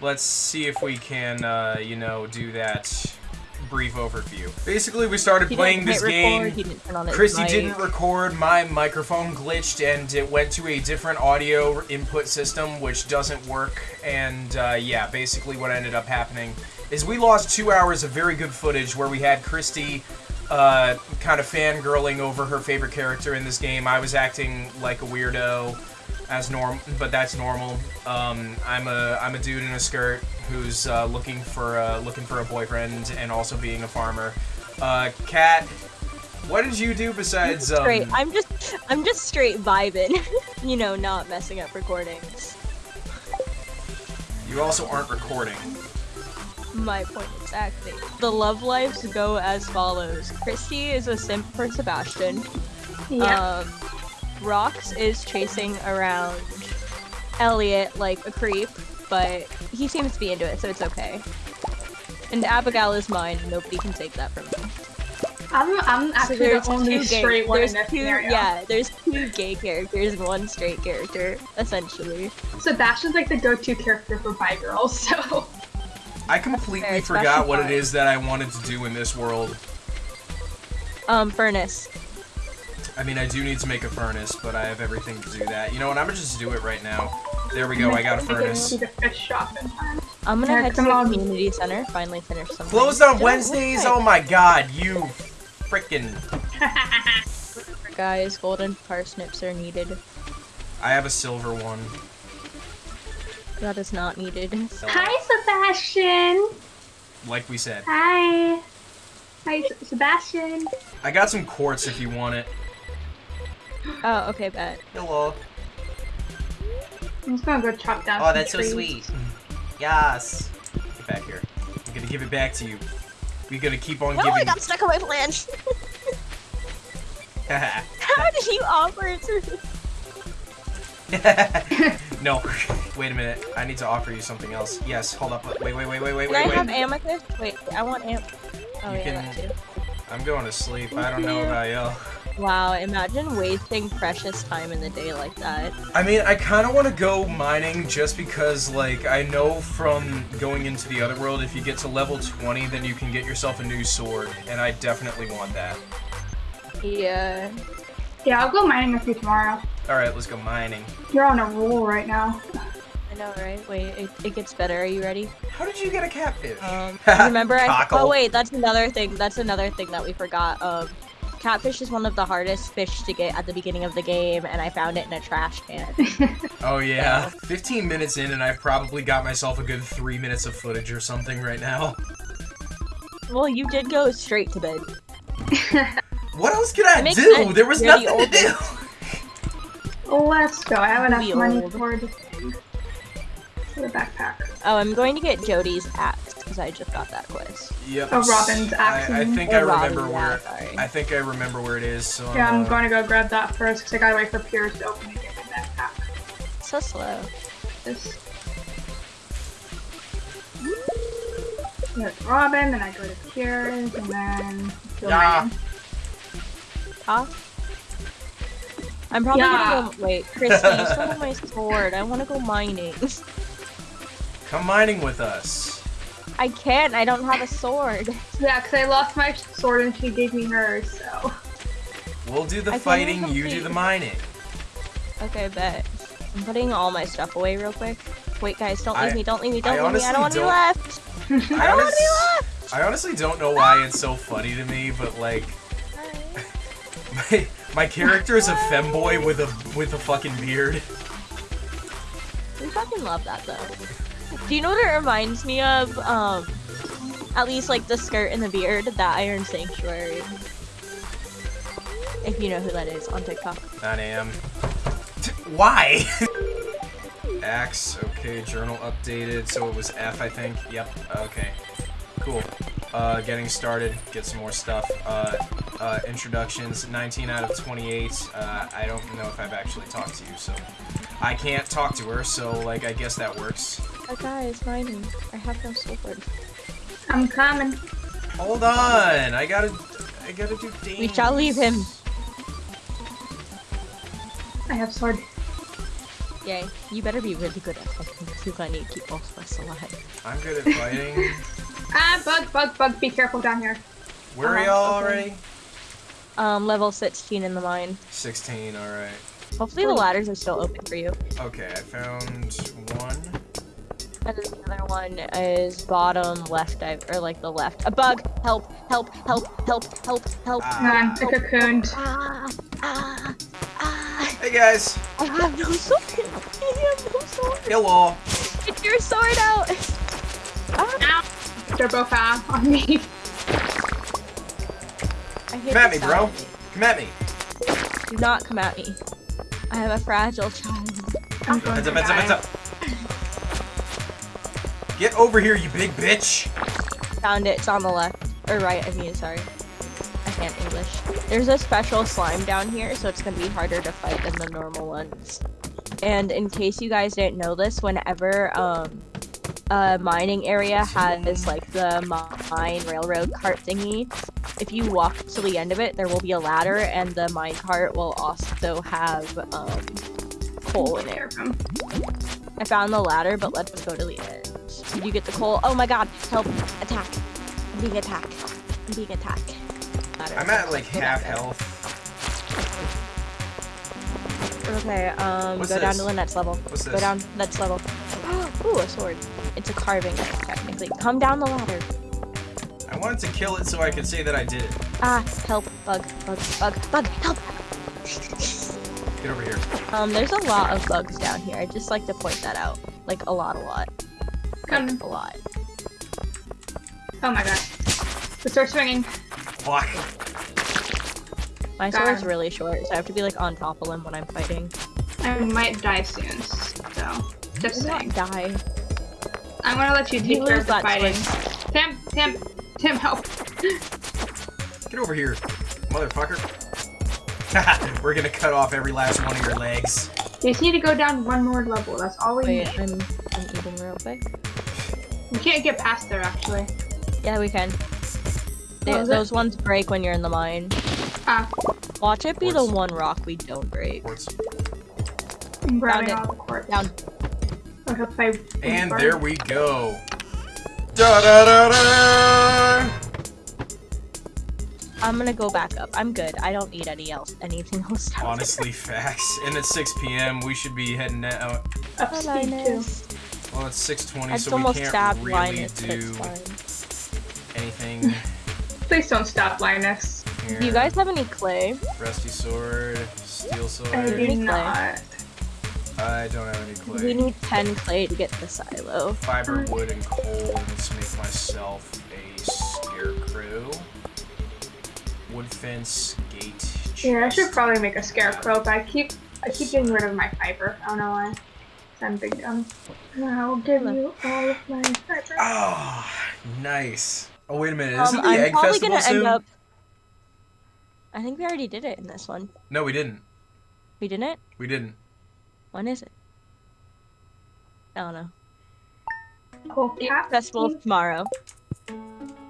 Let's see if we can, uh, you know, do that brief overview. Basically, we started He playing this game. record, didn't turn on his Christy didn't record, my microphone glitched, and it went to a different audio input system, which doesn't work. And uh, yeah, basically, what ended up happening is we lost two hours of very good footage where we had Christy uh, kind of fangirling over her favorite character in this game. I was acting like a weirdo, as norm, but that's normal. Um, I'm a I'm a dude in a skirt who's uh, looking for uh, looking for a boyfriend and also being a farmer. Uh, Kat, what did you do besides um, Straight. I'm just, I'm just straight vibing. you know, not messing up recordings. You also aren't recording. My point exactly. The love lives go as follows. Christy is a simp for Sebastian. Yeah. Um, Rox is chasing around Elliott like a creep, but he seems to be into it, so it's okay. And Abigail is mine, nobody can take that from me. I'm, I'm So actually there's the only two gay, straight one there's in this two, scenario. yeah, there's two gay characters and one straight character, essentially. Sebastian's like the go-to character for bi girls, so I completely Fair, forgot what it is that I wanted to do in this world. Um, Furnace. I mean, I do need to make a furnace, but I have everything to do that. You know what? I'm gonna just do it right now. There we go. I got a I get furnace. to the fish shop in time. I'm gonna Yeah, head to the on. community center, finally finish something. Closed on Wednesdays? Oh my god, you frickin' Guys, golden parsnips are needed. I have a silver one. That is not needed. Hi, Sebastian. Like we said. Hi. Hi, Sebastian. I got some quartz if you want it. Oh, okay, bet. Hello. I'm just gonna go chop down. Oh, some that's so sweet. Yes. Get back here. I'm gonna give it back to you. We're gonna keep on No, I giving. got stuck on my flange. How did you offer it to me? no. Wait a minute. I need to offer you something else. Yes. Hold up. Wait. Wait. Wait. Wait. Wait. Can I Wait. have amethyst? Wait, I want am. Oh You yeah, can- that too. I'm going to sleep. I don't know about you. Wow, imagine wasting precious time in the day like that. I mean, I kind of want to go mining just because, like, I know from going into the other world, if you get to level 20, then you can get yourself a new sword, and I definitely want that. Yeah. Yeah, I'll go mining with you tomorrow. Alright, let's go mining. You're on a roll right now. I know, right? Wait, it, it gets better. Are you ready? How did you get a catfish? Um, remember I- Oh wait, that's another thing. That's another thing that we forgot. Um, catfish is one of the hardest fish to get at the beginning of the game, and I found it in a trash can. Oh, yeah. 15 minutes in, and I've probably got myself a good 3 minutes of footage or something right now. well, you did go straight to bed. What else could I It makes do? sense. There was You're the nothing to do! Let's go. I have enough Be money old. for the, for the backpack. Oh, I'm going to get Jodi's axe because I just got that quest. Yep. Oh, Robin's axe, I, I think Or I remember Robin, yeah, where... sorry. I think I remember where it is, so... Yeah, I'm uh, going to go grab that first because I gotta wait for Pierre's to open and get my backpack. So slow. This. There's Robin, then I go to Pierre's, and then. go Yeah. mining. Huh? I'm probably Yeah. gonna go. Wait, Christy, you still have my sword. I want to go mining. Come mining with us. I can't. I don't have a sword. Yeah, because I lost my sword and she gave me hers, so. We'll do the I fighting, even you do the mining. Okay, bet. I'm putting all my stuff away real quick. Wait, guys, don't leave I- me. Don't leave me. Don't leave me. I don't want to be left. I, I don't want to be left. I honestly don't know why it's so funny to me, but like, my, my character is a femboy with a with a fucking beard. We fucking love that though. Do you know what it reminds me of? Um, at least like the skirt and the beard, that Iron Sanctuary. If you know who that is on TikTok. 9 a.m. Why? Axe. Okay. Journal updated. So it was F, I think. Yep. Okay. Cool. Uh, getting started. Get some more stuff. Uh, uh, introductions. 19 out of 28. Uh, I don't know if I've actually talked to you, so I can't talk to her. So like, I guess that works. Oh guys, mining. I have no sword. I'm coming. Hold on. I gotta. I gotta do things. We shall leave him. I have sword. Yay. You better be really good at fighting because I need to keep both of us alive. I'm good at fighting. Ah, bug, bug, bug. Be careful down here. Where are Uh-huh, y'all okay. already? Um, level 16 in the mine. 16, alright. Hopefully the ladders are still open for you. Okay, I found one. And then the other one is bottom left, I- or like the left. A bug! Help! Help! Help! Help! Help! Help! Ah. Come on, the cocooned. Ah! Ah! Ah! Hey guys! I have no sword! I have no sword! Hello! Get your sword out! Ah! Ow. They're both out on me. I hate Come at me, bro! sound. Come at me! Do not come at me. I am a fragile child. I'm Heads up, heads up, heads up! Get over here, you big bitch! Found it. It's on the left. Or right, I mean, sorry. I can't English. There's a special slime down here, so it's gonna be harder to fight than the normal ones. And in case you guys didn't know this, whenever um a mining area has like the mine railroad cart thingy, if you walk to the end of it, there will be a ladder, and the mine cart will also have um coal in it. There. I found the ladder, but let's go to the end. Did you get the coal? Oh my god, help! Attack! I'm being attacked. I'm being attacked. Ladder. I'm at like half health. Okay, um, What's go down to the next level. What's Go this? down next level. Ooh, a sword. It's a carving knife, technically. Come down the ladder. I wanted to kill it so I could say that I did it. Ah, help, bug, bug, bug, bug, help! Get over here. Um, there's a lot of bugs down here. I'd just like to point that out. Like, a lot, a lot. Come. Like, a lot. Oh my god. The sword's swinging. Fuck. My Darn. sword's really short, so I have to be, like, on top of them when I'm fighting. I might die soon, so just Do not saying. die. I'm gonna let you You take care of the that fighting. Tim, Tim, Tim, help. Get over here, motherfucker. We're gonna cut off every last one of your legs. You just need to go down one more level. That's all we Wait, need. I'm, I'm eating real quick. We can't get past there actually. Yeah, we can. They, Oh, is it? those ones break when you're in the mine. Ah, Watch it be the one rock we don't break. Quartz. I'm grabbing it. all the quartz. Down. I hope I- And burn. there we go. Da da da da. I'm gonna go back up. I'm good. I don't need any else, anything else. Honestly, facts. And it's 6 p.m. We should be heading out. Up there. speed too. Well, it's 6:20, I so just we almost can't stabbed really Linus, but do it's fine. anything Please don't stop, Linus. here. Do you guys have any clay? Rusty sword, steel sword. I do not. I don't have any clay. We need 10 clay to get the silo. fiber, wood, and coal, and let's make myself a scarecrow. Wood fence, gate. Chest. Yeah, I should probably make a scarecrow, but I keep I keep getting rid of my fiber. I don't know why. I'm big dumb. I'll give you all of my fiber. Ah, nice. Oh wait a minute, Um, isn't the I'm egg probably festival gonna soon? end up. I think we already did it in this one. No, we didn't. We didn't? We didn't. When is it? I don't know. Cool cat. Festival tomorrow.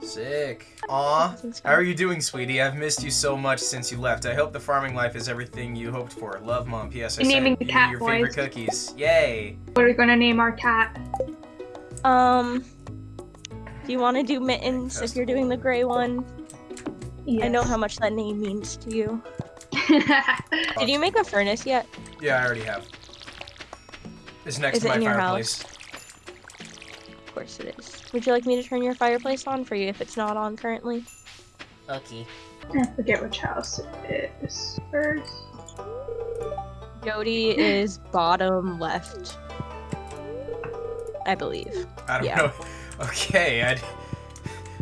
Sick. Aw. How are you doing, sweetie? I've missed you so much since you left. I hope the farming life is everything you hoped for. Love, Mom. P.S. I You're naming sent the you cat your boys. favorite cookies. Yay. What are we gonna name our cat? Um, do you want to do mittens if you're doing the gray one? I know how much that name means to you. Did you make a furnace yet? Yeah, I already have. It's next Is to it my in your fireplace. Of course it is. Would you like me to turn your fireplace on for you if it's not on currently? Okay. I forget which house it is first. Jodi is bottom left. I believe. I don't Yeah. know. Okay, I'd...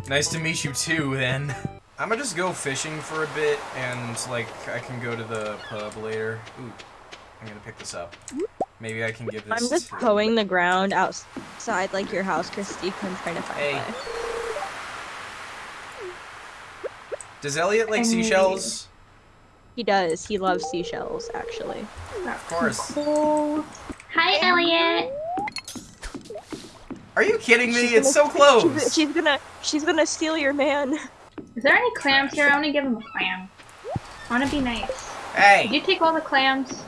nice to meet you too, then. I'm gonna just go fishing for a bit, and, like, I can go to the pub later. Ooh, I'm gonna pick this up. Maybe I can give this I'm just to... hoeing the ground outside like your house, Christy. 'cause I'm trying to find Hey. clay. Does Elliott like I need- seashells? He does. He loves seashells, actually. Of course. Cool. Hi, Elliott. Are you kidding me? She's It's so gonna- She's, close! she's gonna she's gonna steal your man. Is there any clams here? I want to give him a clam. I want to be nice. Did Hey! you take all the clams?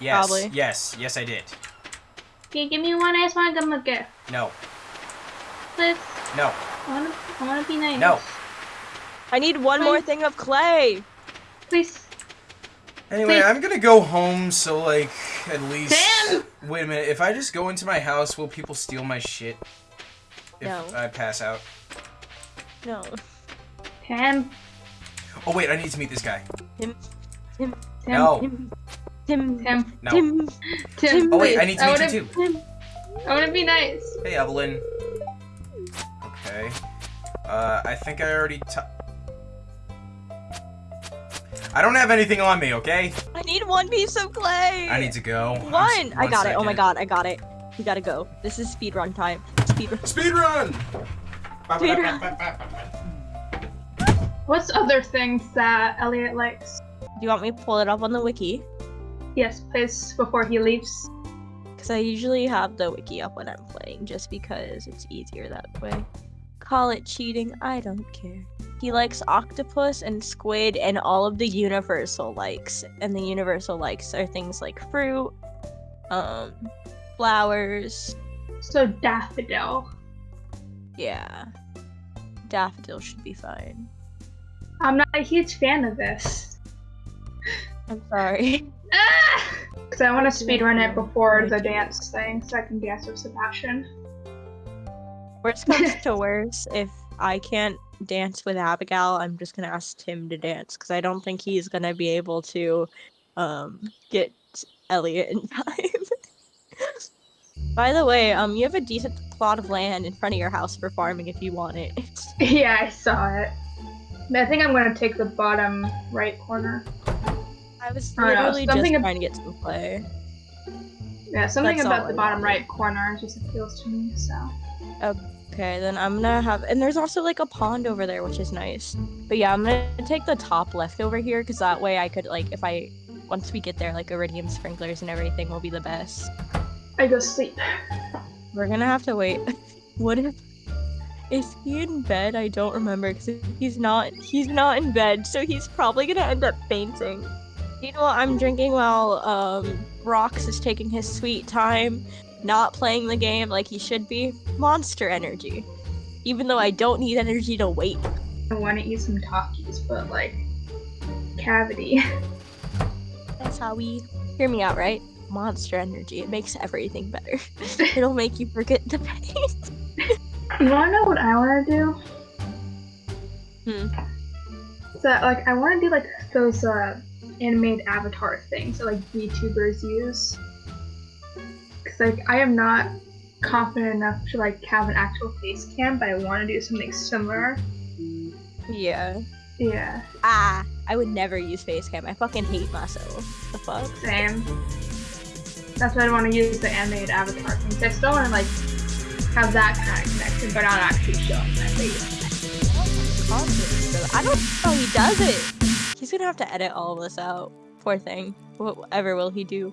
Yes. Probably. Yes. Yes, I did. Okay, give me one. I just want to give him a gift. No. Please. No. I want to. I want to be nice. No. I need one more thing of clay. Please. Anyway, Wait. I'm gonna go home. So like, at least. Sam! Wait a minute. If I just go into my house, will people steal my shit? If No. I pass out. No. Tim. Oh wait, I need to meet this guy. Tim. Tim. Tim. No. Tim. Tim. Tim. No. Tim. Tim. Oh wait, I need to meet you too. Tim. I want to be nice. Hey, Evelyn. Okay. Uh, I think I already. T- I don't have anything on me. Okay. I need one piece of clay. I need to go. One. I'm s- I got it. Oh my god, I got it. We gotta go. This is speed run time. Speed run. Speed run. Speed run. What's other things that Elliott likes? Do you want me to pull it up on the wiki? Yes, please. Before he leaves. Because I usually have the wiki up when I'm playing, just because it's easier that way. Call it cheating, I don't care. He likes octopus and squid and all of the universal likes. And the universal likes are things like fruit, um, flowers, So daffodil. yeah. Daffodil should be fine. I'm not a huge fan of this. I'm sorry. Because I want to speedrun it before the dance thing, so I can dance with Sebastian. Worst comes to worst, if I can't dance with Abigail, I'm just gonna ask Tim to dance because I don't think he's gonna be able to um get Elliott in time. By the way, um, you have a decent plot of land in front of your house for farming if you want it. Yeah, I saw it. I think I'm gonna take the bottom right corner. I was oh, know, literally just ab- trying to get to the play. Yeah, something That's about the bottom right corner just appeals to me, so. Okay, then I'm gonna have, and there's also like a pond over there, which is nice. But yeah, I'm gonna take the top left over here because that way I could like, if I, once we get there, like iridium sprinklers and everything will be the best. I go sleep. We're gonna have to wait. what if, is he in bed? I don't remember because he's not. He's not in bed, so he's probably gonna end up fainting. You know what I'm drinking while um Rox is taking his sweet time, not playing the game like he should be. Monster energy. Even though I don't need energy to wait. I want to eat some Takis, but like, cavity. That's how we hear me out, right? Monster energy. It makes everything better. It'll make you forget the pain. You wanna know what I wanna do? Hmm. So, like, I wanna do like those uh, animated avatar things that like VTubers use. Cause like I am not confident enough to like have an actual face cam, but I want to do something similar. Yeah. Yeah, Ah, I would never use facecam. I fucking hate myself. The fuck? same. That's why I want to use the animated avatar thing. 'cause I still want to like have that kind of connection, but not actually showing my face. I don't know he does it. He's gonna have to edit all of this out. Poor thing. Whatever will he do?